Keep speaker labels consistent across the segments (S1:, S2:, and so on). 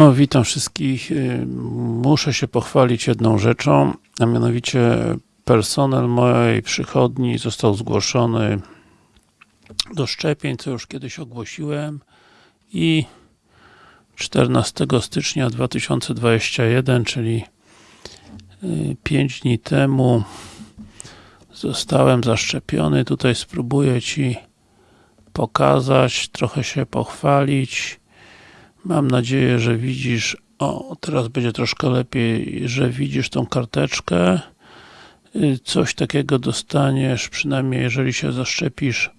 S1: No, witam wszystkich. Y, Muszę się pochwalić jedną rzeczą, a mianowicie personel mojej przychodni został zgłoszony do szczepień, co już kiedyś ogłosiłem i 14 stycznia 2021, czyli 5 dni temu zostałem zaszczepiony. Tutaj spróbuję Ci pokazać, trochę się pochwalić. Mam nadzieję, że widzisz, o teraz będzie troszkę lepiej, że widzisz tą karteczkę. Y, Coś takiego dostaniesz, przynajmniej jeżeli się zaszczepisz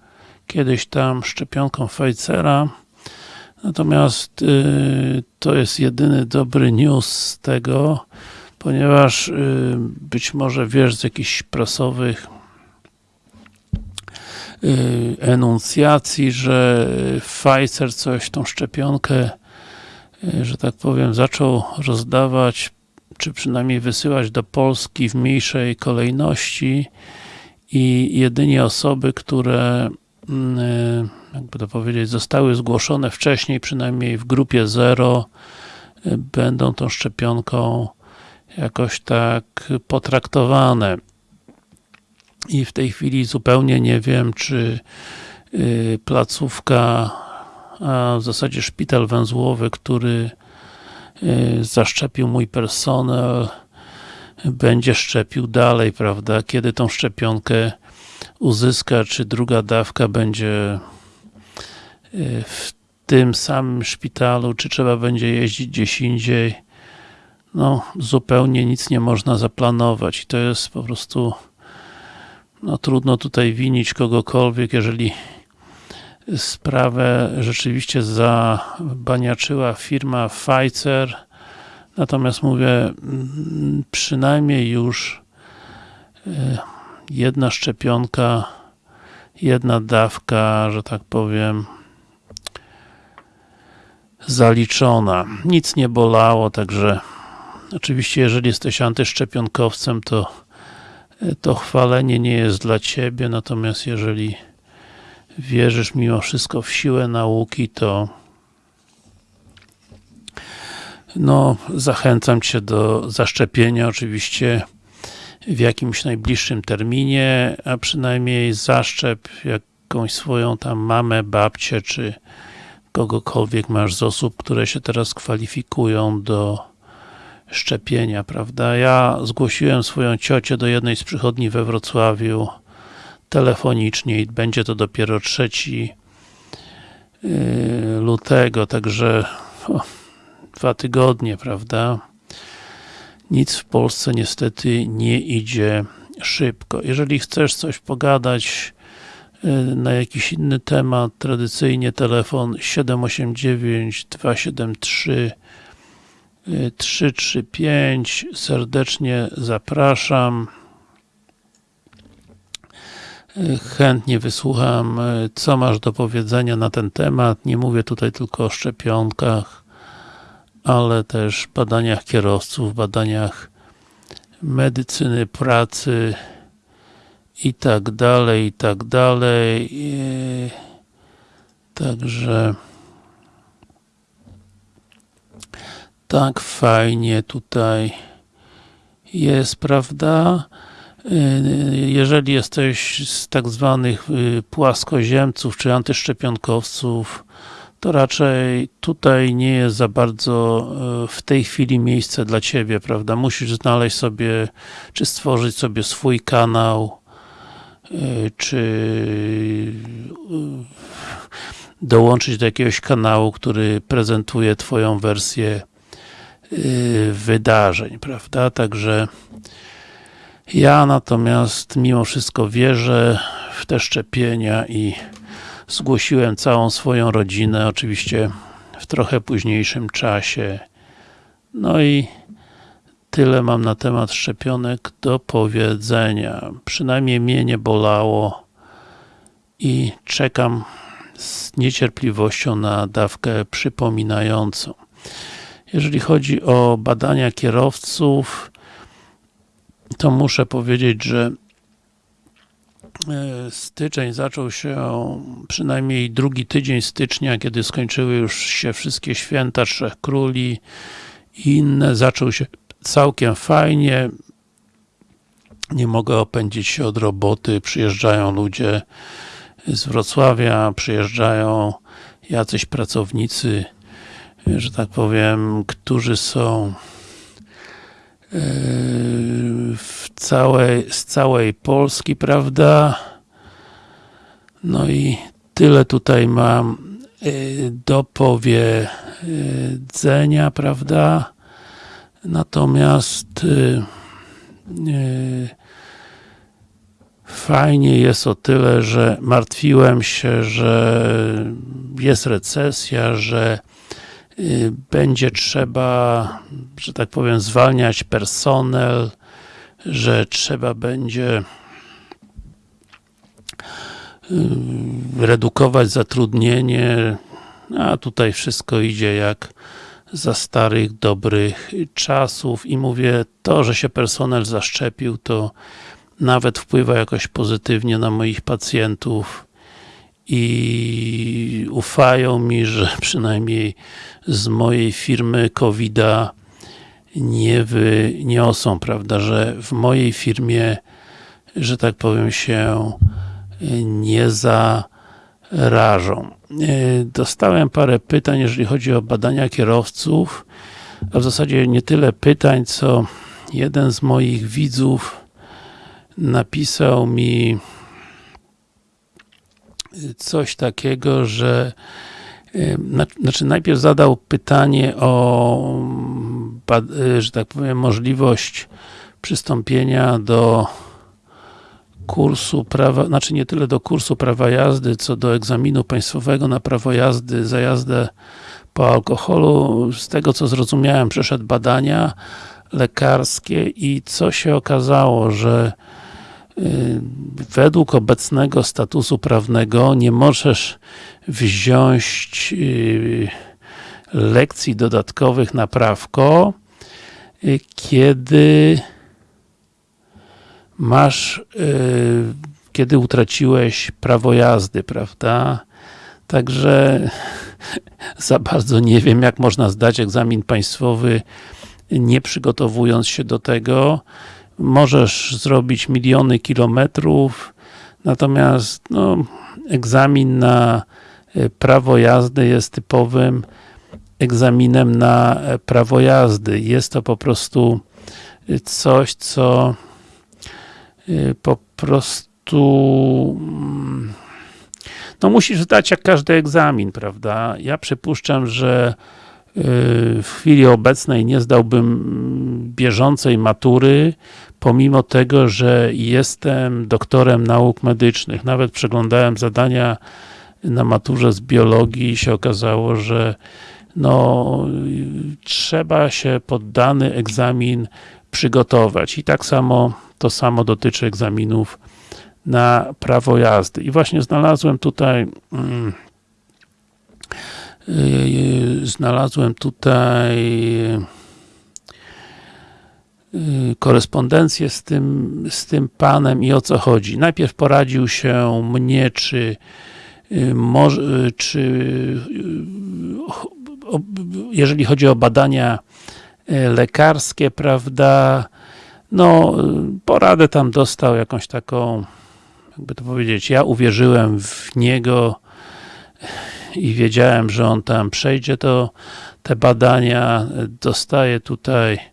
S1: kiedyś tam szczepionką Pfizera. Natomiast y, to jest jedyny dobry news z tego, ponieważ y, być może wiesz z jakichś prasowych y, enuncjacji, że Pfizer coś, tą szczepionkę, że tak powiem, zaczął rozdawać, czy przynajmniej wysyłać do Polski w mniejszej kolejności i jedynie osoby, które mm, y, jakby to powiedzieć, zostały zgłoszone wcześniej, przynajmniej w grupie 0, y, będą tą szczepionką jakoś tak potraktowane. I w tej chwili zupełnie nie wiem, czy placówka, a w zasadzie szpital węzłowy, który y, zaszczepił mój personel, będzie szczepił dalej, prawda? Kiedy tą szczepionkę uzyska, czy druga dawka będzie y, w tym samym szpitalu, czy trzeba będzie jeździć gdzieś indziej, no zupełnie nic nie można zaplanować i to jest po prostu no trudno tutaj winić kogokolwiek, jeżeli sprawę rzeczywiście zabaniaczyła firma Pfizer natomiast mówię mm, przynajmniej już y, jedna szczepionka jedna dawka, że tak powiem zaliczona. Nic nie bolało, także Oczywiście, jeżeli jesteś antyszczepionkowcem, to to chwalenie nie jest dla Ciebie, natomiast jeżeli wierzysz mimo wszystko w siłę nauki, to no, zachęcam Cię do zaszczepienia, oczywiście w jakimś najbliższym terminie, a przynajmniej zaszczep jakąś swoją tam mamę, babcię, czy kogokolwiek masz z osób, które się teraz kwalifikują do szczepienia, prawda? Ja zgłosiłem swoją ciocię do jednej z przychodni we Wrocławiu telefonicznie i będzie to dopiero 3 lutego, także o, dwa tygodnie, prawda? Nic w Polsce niestety nie idzie szybko. Jeżeli chcesz coś pogadać na jakiś inny temat, tradycyjnie telefon 789 273 335 serdecznie zapraszam chętnie wysłucham co masz do powiedzenia na ten temat nie mówię tutaj tylko o szczepionkach ale też badaniach kierowców, badaniach medycyny, pracy i tak dalej, i tak dalej także tak fajnie tutaj jest, prawda? Jeżeli jesteś z tak zwanych płaskoziemców, czy antyszczepionkowców, to raczej tutaj nie jest za bardzo w tej chwili miejsce dla Ciebie, prawda? Musisz znaleźć sobie, czy stworzyć sobie swój kanał, czy dołączyć do jakiegoś kanału, który prezentuje Twoją wersję wydarzeń, prawda? Także ja natomiast mimo wszystko wierzę w te szczepienia i zgłosiłem całą swoją rodzinę, oczywiście w trochę późniejszym czasie. No i tyle mam na temat szczepionek do powiedzenia. Przynajmniej mnie nie bolało i czekam z niecierpliwością na dawkę przypominającą. Jeżeli chodzi o badania kierowców, to muszę powiedzieć, że e, styczeń zaczął się, przynajmniej drugi tydzień stycznia, kiedy skończyły już się wszystkie święta Trzech Króli i inne, zaczął się całkiem fajnie. Nie mogę opędzić się od roboty, przyjeżdżają ludzie z Wrocławia, przyjeżdżają jacyś pracownicy, że tak powiem, którzy są w całej, z całej Polski, prawda? No i tyle tutaj mam do powiedzenia, prawda? Natomiast fajnie jest o tyle, że martwiłem się, że jest recesja, że będzie trzeba, że tak powiem, zwalniać personel, że trzeba będzie y, redukować zatrudnienie, a tutaj wszystko idzie jak za starych, dobrych czasów. I mówię, to, że się personel zaszczepił, to nawet wpływa jakoś pozytywnie na moich pacjentów i ufają mi, że przynajmniej z mojej firmy covid nie wyniosą, prawda, że w mojej firmie, że tak powiem się nie zarażą. Dostałem parę pytań, jeżeli chodzi o badania kierowców, a w zasadzie nie tyle pytań, co jeden z moich widzów napisał mi coś takiego, że znaczy najpierw zadał pytanie o że tak powiem możliwość przystąpienia do kursu prawa, znaczy nie tyle do kursu prawa jazdy, co do egzaminu państwowego na prawo jazdy za jazdę po alkoholu. Z tego co zrozumiałem, przeszedł badania lekarskie i co się okazało, że według obecnego statusu prawnego nie możesz wziąć y, lekcji dodatkowych na prawko, y, kiedy masz, kiedy utraciłeś prawo jazdy, prawda? Także za bardzo nie wiem, jak można zdać egzamin państwowy, nie przygotowując się do tego możesz zrobić miliony kilometrów, natomiast no, egzamin na e, prawo jazdy jest typowym egzaminem na e, prawo jazdy. Jest to po prostu e, coś, co po prostu mm, no musisz zdać jak każdy egzamin, prawda? Ja przypuszczam, że w chwili obecnej nie zdałbym bieżącej matury, pomimo tego, że jestem doktorem nauk medycznych. Nawet przeglądałem zadania na maturze z biologii i się okazało, że no, trzeba się pod dany egzamin przygotować. I tak samo, to samo dotyczy egzaminów na prawo jazdy. I właśnie znalazłem tutaj mm, znalazłem tutaj Y, korespondencję z tym, z tym panem i o co chodzi. Najpierw poradził się mnie, czy y, może, czy jeżeli chodzi o badania lekarskie, prawda, no, poradę tam dostał jakąś taką, jakby to powiedzieć, ja uwierzyłem w niego i wiedziałem, że on tam przejdzie to, te badania, dostaje tutaj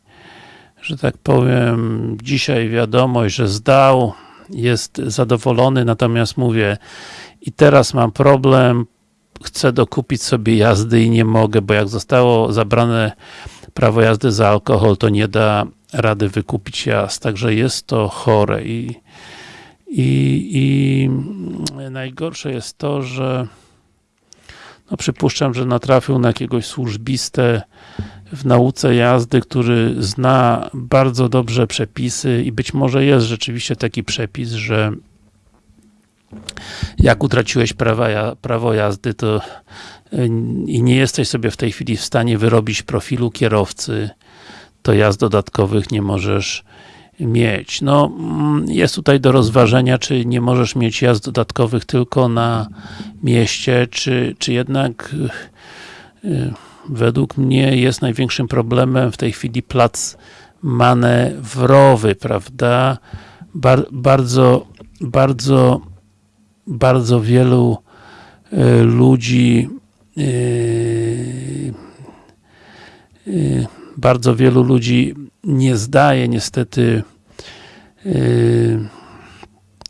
S1: że tak powiem, dzisiaj wiadomość, że zdał, jest zadowolony, natomiast mówię, i teraz mam problem, chcę dokupić sobie jazdy i nie mogę, bo jak zostało zabrane prawo jazdy za alkohol, to nie da rady wykupić jazd, także jest to chore. I, i, i najgorsze jest to, że no przypuszczam, że natrafił na jakiegoś służbistę w nauce jazdy, który zna bardzo dobrze przepisy i być może jest rzeczywiście taki przepis, że jak utraciłeś prawa, prawo jazdy, to y, i nie jesteś sobie w tej chwili w stanie wyrobić profilu kierowcy, to jazd dodatkowych nie możesz mieć. No, mm, jest tutaj do rozważenia, czy nie możesz mieć jazd dodatkowych tylko na mieście, czy, czy jednak y, według mnie jest największym problemem w tej chwili plac manewrowy, prawda? Bar bardzo, bardzo, bardzo wielu y, ludzi y, bardzo wielu ludzi nie zdaje niestety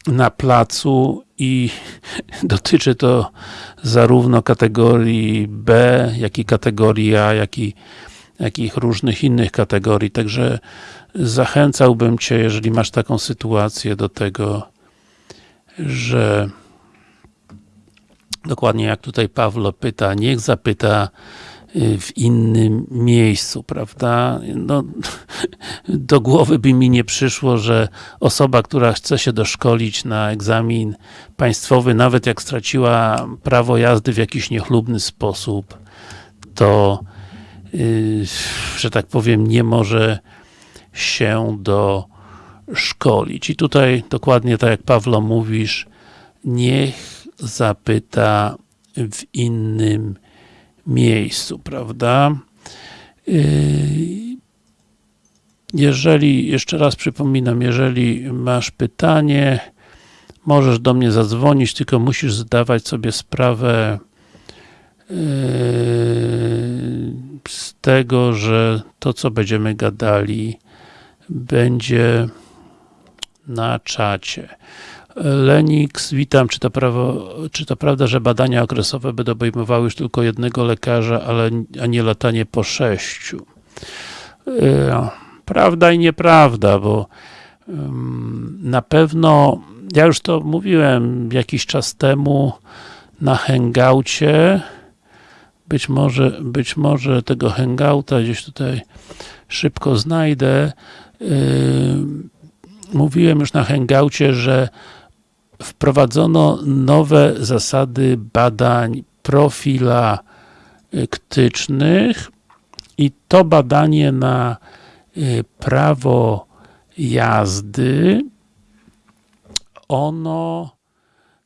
S1: na placu i dotyczy to zarówno kategorii B, jak i kategorii A, jak i jakich różnych innych kategorii, także zachęcałbym Cię, jeżeli masz taką sytuację do tego, że dokładnie jak tutaj Pawlo pyta, niech zapyta w innym miejscu, prawda? No, do głowy by mi nie przyszło, że osoba, która chce się doszkolić na egzamin państwowy, nawet jak straciła prawo jazdy w jakiś niechlubny sposób, to yy, że tak powiem, nie może się doszkolić. I tutaj dokładnie tak jak Pawlo mówisz, niech zapyta w innym miejscu, prawda? Yy, jeżeli, jeszcze raz przypominam, jeżeli masz pytanie, możesz do mnie zadzwonić, tylko musisz zdawać sobie sprawę yy, z tego, że to, co będziemy gadali, będzie na czacie. Lenix, witam. Czy to, prawo, czy to prawda, że badania okresowe będą obejmowały już tylko jednego lekarza, ale, a nie latanie po sześciu? E, prawda i nieprawda, bo na pewno, ja już to mówiłem jakiś czas temu na hangoucie, być może, być może tego hangouta gdzieś tutaj szybko znajdę. Mówiłem już na hangoucie, że wprowadzono nowe zasady badań profilaktycznych i to badanie na y, prawo jazdy ono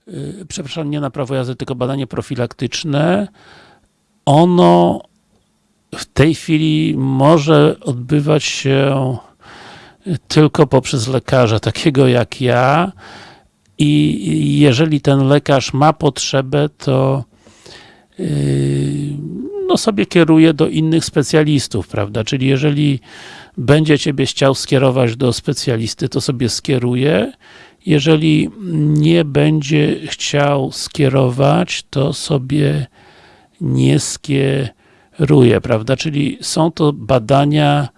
S1: y, przepraszam, nie na prawo jazdy, tylko badanie profilaktyczne ono w tej chwili może odbywać się tylko poprzez lekarza, takiego jak ja, i jeżeli ten lekarz ma potrzebę, to yy, no sobie kieruje do innych specjalistów, prawda? Czyli jeżeli będzie Ciebie chciał skierować do specjalisty, to sobie skieruje. Jeżeli nie będzie chciał skierować, to sobie nie skieruje, prawda? Czyli są to badania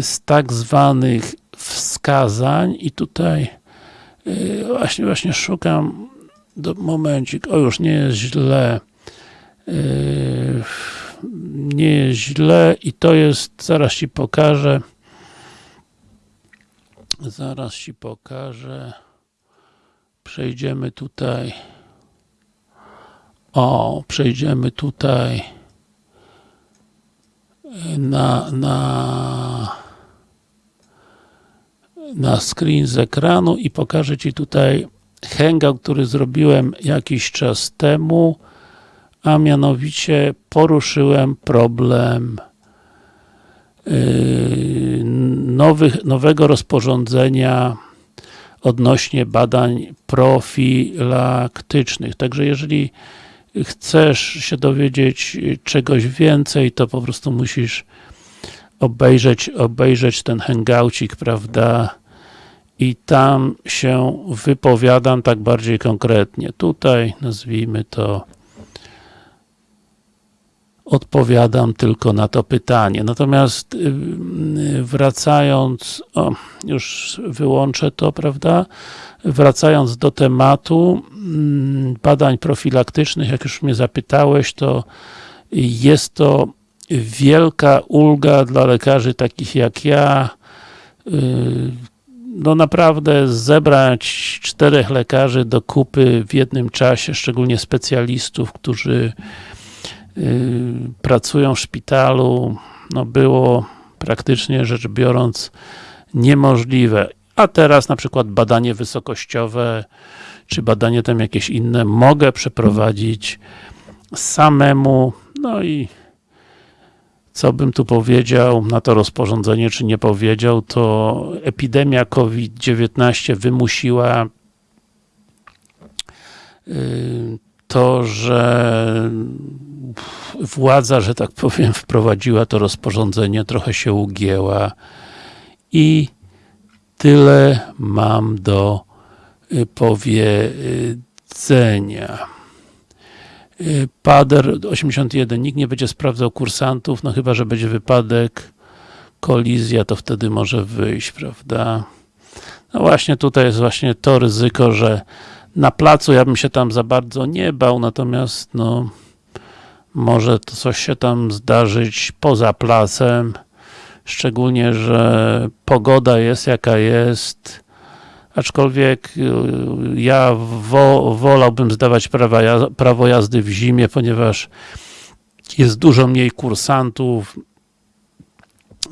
S1: z tak zwanych wskazań i tutaj właśnie, właśnie szukam do momencik, o już nie jest źle. Yy, nie jest źle i to jest, zaraz Ci pokażę. Zaraz Ci pokażę. Przejdziemy tutaj. O, przejdziemy tutaj. Na, na na screen z ekranu i pokażę Ci tutaj hangout, który zrobiłem jakiś czas temu, a mianowicie poruszyłem problem yy, nowych, nowego rozporządzenia odnośnie badań profilaktycznych. Także jeżeli chcesz się dowiedzieć czegoś więcej, to po prostu musisz obejrzeć, obejrzeć ten hangoucik, prawda, i tam się wypowiadam tak bardziej konkretnie. Tutaj nazwijmy to odpowiadam tylko na to pytanie. Natomiast y, wracając, o, już wyłączę to, prawda? Wracając do tematu mm, badań profilaktycznych, jak już mnie zapytałeś, to jest to wielka ulga dla lekarzy takich jak ja. Y, no naprawdę zebrać czterech lekarzy do kupy w jednym czasie, szczególnie specjalistów, którzy y, pracują w szpitalu, no było praktycznie rzecz biorąc niemożliwe. A teraz na przykład badanie wysokościowe, czy badanie tam jakieś inne mogę przeprowadzić samemu, no i co bym tu powiedział na to rozporządzenie, czy nie powiedział, to epidemia COVID-19 wymusiła y, to, że władza, że tak powiem, wprowadziła to rozporządzenie, trochę się ugięła i tyle mam do y, powiedzenia. Pader 81, nikt nie będzie sprawdzał kursantów, no chyba, że będzie wypadek, kolizja, to wtedy może wyjść, prawda? No właśnie, tutaj jest właśnie to ryzyko, że na placu ja bym się tam za bardzo nie bał, natomiast no może to coś się tam zdarzyć poza placem, szczególnie, że pogoda jest jaka jest, aczkolwiek y, ja wo, wolałbym zdawać prawa, prawo jazdy w zimie, ponieważ jest dużo mniej kursantów,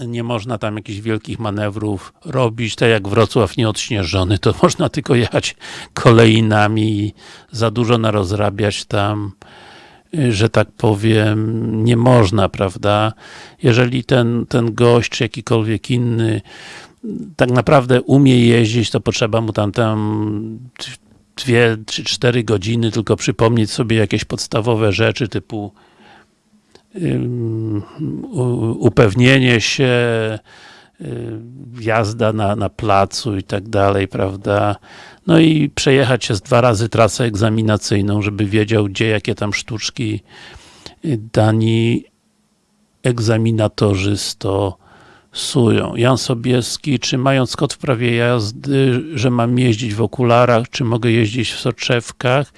S1: nie można tam jakichś wielkich manewrów robić, tak jak Wrocław nieodśnieżony, to można tylko jechać kolejnami i za dużo narozrabiać tam, y, że tak powiem, nie można, prawda? Jeżeli ten, ten gość, czy jakikolwiek inny tak naprawdę umie jeździć, to potrzeba mu tam, tam dwie, trzy, cztery godziny tylko przypomnieć sobie jakieś podstawowe rzeczy typu upewnienie się, jazda na, na placu i tak dalej, prawda? No i przejechać się z dwa razy trasę egzaminacyjną, żeby wiedział, gdzie jakie tam sztuczki dani egzaminatorzy stosują. Jan Sobieski, czy mając kod w prawie jazdy, że mam jeździć w okularach, czy mogę jeździć w soczewkach?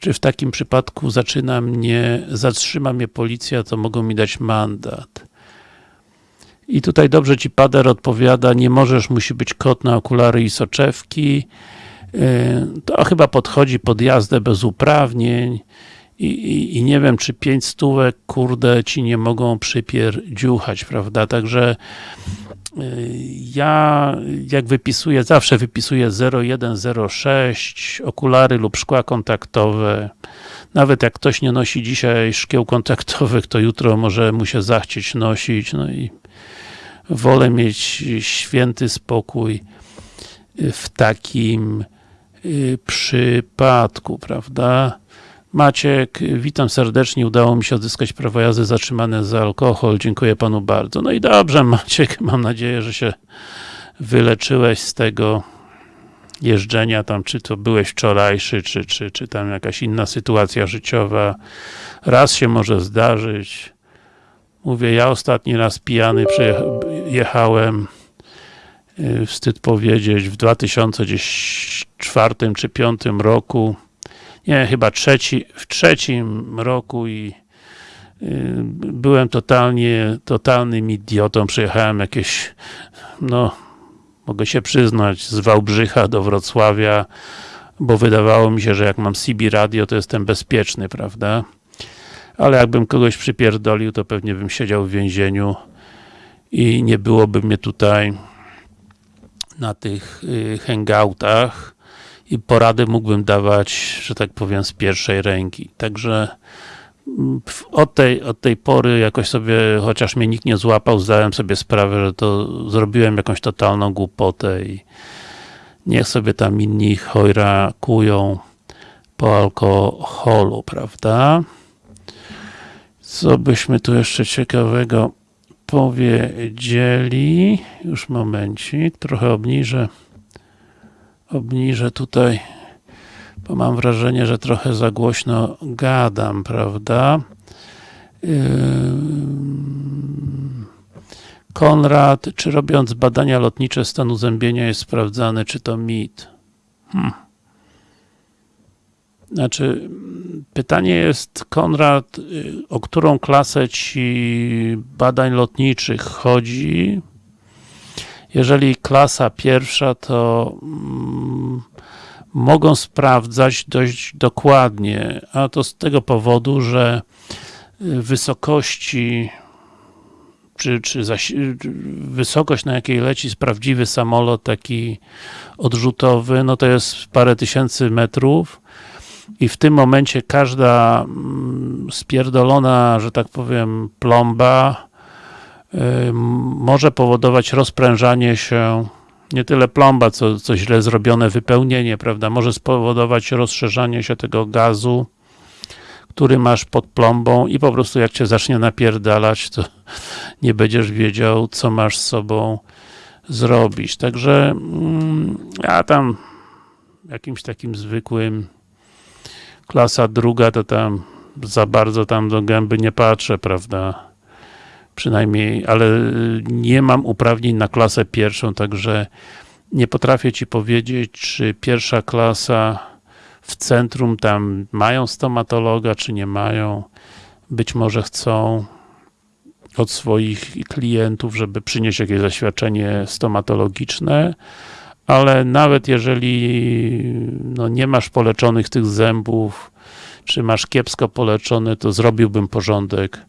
S1: czy w takim przypadku zaczyna mnie, zatrzyma mnie policja, to mogą mi dać mandat. I tutaj dobrze Ci Pader odpowiada, nie możesz, musi być kot na okulary i soczewki. Y, to chyba podchodzi pod jazdę bez uprawnień i, i, i nie wiem, czy pięć stówek, kurde, Ci nie mogą przypierdziuchać, prawda? Także ja jak wypisuję, zawsze wypisuję 0106, okulary lub szkła kontaktowe. Nawet jak ktoś nie nosi dzisiaj szkieł kontaktowych, to jutro może mu się zachcieć nosić. No i wolę mieć święty spokój w takim y, przypadku, prawda? Maciek, witam serdecznie, udało mi się odzyskać prawo jazdy zatrzymane za alkohol, dziękuję panu bardzo. No i dobrze Maciek, mam nadzieję, że się wyleczyłeś z tego jeżdżenia tam, czy to byłeś wczorajszy, czy, czy, czy tam jakaś inna sytuacja życiowa. Raz się może zdarzyć. Mówię, ja ostatni raz pijany jechałem, y, wstyd powiedzieć, w 2004 czy 2005 roku nie, chyba trzeci, w trzecim roku i y, byłem totalnie, totalnym idiotą, przyjechałem jakieś, no, mogę się przyznać, z Wałbrzycha do Wrocławia, bo wydawało mi się, że jak mam CB radio, to jestem bezpieczny, prawda? Ale jakbym kogoś przypierdolił, to pewnie bym siedział w więzieniu i nie byłoby mnie tutaj na tych y, hangoutach i porady mógłbym dawać, że tak powiem, z pierwszej ręki. Także mm, od tej, od tej pory jakoś sobie, chociaż mnie nikt nie złapał, zdałem sobie sprawę, że to zrobiłem jakąś totalną głupotę i niech sobie tam inni chojrakują po alkoholu, prawda? Co byśmy tu jeszcze ciekawego powiedzieli? Już momencik, trochę obniżę obniżę tutaj, bo mam wrażenie, że trochę za głośno gadam, prawda? Konrad, czy robiąc badania lotnicze stanu zębienia jest sprawdzane, czy to mit? Hmm. Znaczy, pytanie jest, Konrad, y, o którą klasę ci badań lotniczych chodzi? Jeżeli klasa pierwsza, to mm, mogą sprawdzać dość dokładnie, a to z tego powodu, że wysokości czy, czy wysokość, na jakiej leci prawdziwy samolot taki odrzutowy, no to jest parę tysięcy metrów. I w tym momencie każda mm, spierdolona, że tak powiem, plomba y, może powodować rozprężanie się nie tyle plomba, co, co źle zrobione wypełnienie, prawda, może spowodować rozszerzanie się tego gazu, który masz pod plombą i po prostu jak cię zacznie napierdalać, to nie będziesz wiedział, co masz z sobą zrobić. Także mm, ja tam jakimś takim zwykłym klasa druga, to tam za bardzo tam do gęby nie patrzę, prawda? Przynajmniej, ale nie mam uprawnień na klasę pierwszą, także nie potrafię Ci powiedzieć, czy pierwsza klasa w centrum tam mają stomatologa, czy nie mają. Być może chcą od swoich klientów, żeby przynieść jakieś zaświadczenie stomatologiczne, ale nawet jeżeli no, nie masz poleczonych tych zębów, czy masz kiepsko poleczone, to zrobiłbym porządek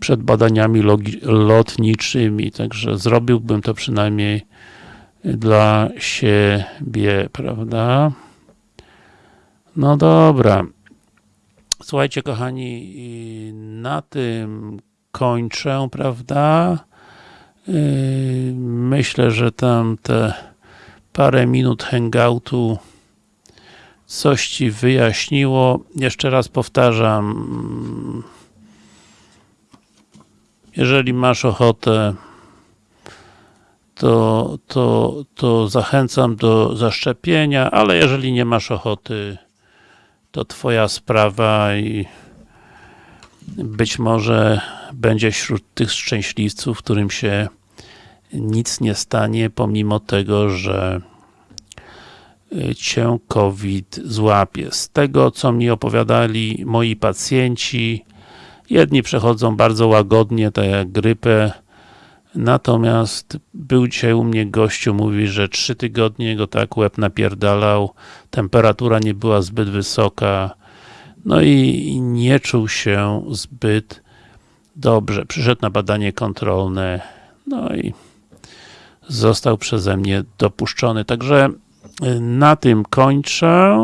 S1: przed badaniami lotniczymi, także zrobiłbym to przynajmniej dla siebie, prawda? No dobra. Słuchajcie, kochani, na tym kończę, prawda? Yy, myślę, że tam te parę minut hangoutu coś Ci wyjaśniło. Jeszcze raz powtarzam, jeżeli masz ochotę, to, to, to zachęcam do zaszczepienia, ale jeżeli nie masz ochoty, to Twoja sprawa i być może będzie wśród tych szczęśliwców, którym się nic nie stanie, pomimo tego, że Cię COVID złapie. Z tego, co mi opowiadali moi pacjenci, jedni przechodzą bardzo łagodnie, tak jak grypę, natomiast był dzisiaj u mnie gościu, mówi, że trzy tygodnie go tak łeb napierdalał, temperatura nie była zbyt wysoka, no i nie czuł się zbyt dobrze. Przyszedł na badanie kontrolne, no i został przeze mnie dopuszczony. Także na tym kończę.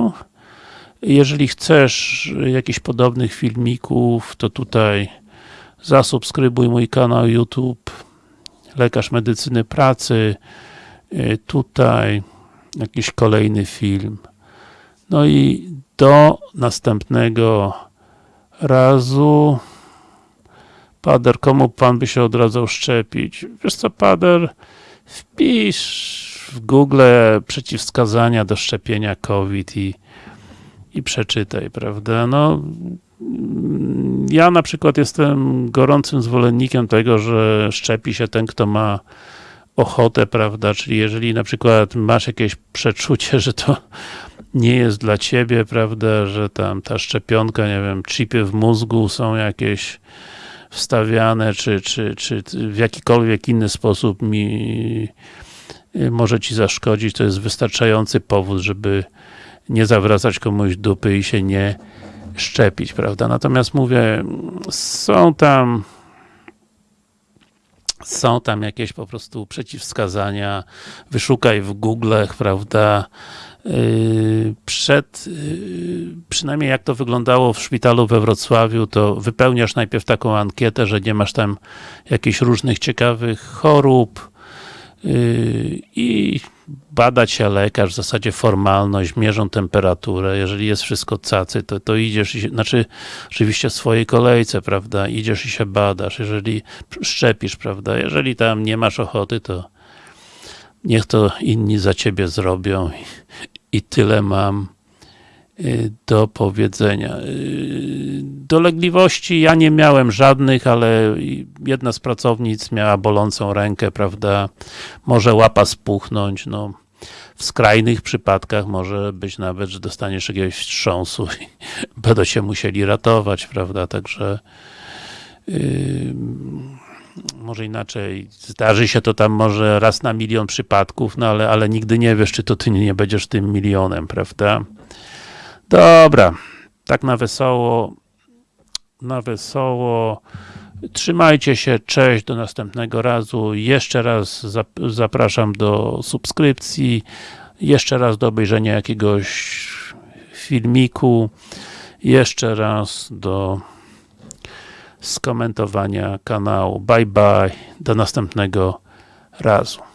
S1: Jeżeli chcesz jakichś podobnych filmików, to tutaj zasubskrybuj mój kanał YouTube Lekarz Medycyny Pracy tutaj jakiś kolejny film. No i do następnego razu. Pader, komu pan by się odradzał szczepić? Wiesz co, Pader, wpisz w Google przeciwwskazania do szczepienia COVID i, i przeczytaj, prawda? No, ja na przykład jestem gorącym zwolennikiem tego, że szczepi się ten, kto ma ochotę, prawda, czyli jeżeli na przykład masz jakieś przeczucie, że to nie jest dla ciebie, prawda, że tam ta szczepionka, nie wiem, chipy w mózgu są jakieś wstawiane, czy, czy, czy w jakikolwiek inny sposób mi y, może ci zaszkodzić, to jest wystarczający powód, żeby nie zawracać komuś dupy i się nie szczepić, prawda? Natomiast mówię, są tam są tam jakieś po prostu przeciwwskazania, wyszukaj w Google, prawda, yy, przed, yy, przynajmniej jak to wyglądało w szpitalu we Wrocławiu, to wypełniasz najpierw taką ankietę, że nie masz tam jakichś różnych ciekawych chorób yy, i bada cię lekarz, w zasadzie formalność, mierzą temperaturę, jeżeli jest wszystko cacy, to, to idziesz, i się, znaczy oczywiście w swojej kolejce, prawda, idziesz i się badasz, jeżeli szczepisz, prawda, jeżeli tam nie masz ochoty, to niech to inni za ciebie zrobią. I, i tyle mam do powiedzenia. Y, dolegliwości ja nie miałem żadnych, ale jedna z pracownic miała bolącą rękę, prawda, może łapa spuchnąć, no w skrajnych przypadkach może być nawet, że dostaniesz jakiegoś wstrząsu i będą się musieli ratować, prawda, także yy, może inaczej, zdarzy się to tam może raz na milion przypadków, no ale, ale nigdy nie wiesz, czy to ty nie będziesz tym milionem, prawda? Dobra, tak na wesoło, na wesoło Trzymajcie się, cześć, do następnego razu. Jeszcze raz zap- zapraszam do subskrypcji, jeszcze raz do obejrzenia jakiegoś filmiku, jeszcze raz do skomentowania kanału. Bye bye, do następnego razu.